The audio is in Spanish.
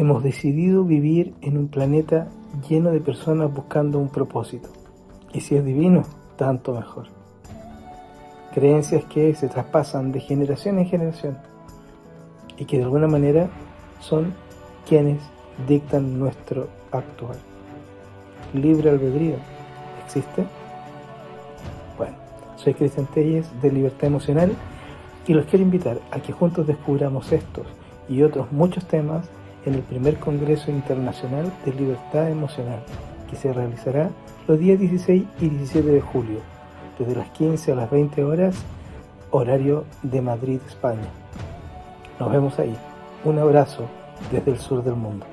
Hemos decidido vivir en un planeta lleno de personas buscando un propósito. Y si es divino, tanto mejor. Creencias que se traspasan de generación en generación y que de alguna manera son quienes dictan nuestro actual. Libre albedrío, ¿existe? Bueno, soy Cristian Telles de Libertad Emocional y los quiero invitar a que juntos descubramos estos y otros muchos temas en el primer Congreso Internacional de Libertad Emocional, que se realizará los días 16 y 17 de julio, desde las 15 a las 20 horas, horario de Madrid, España. Nos vemos ahí. Un abrazo desde el sur del mundo.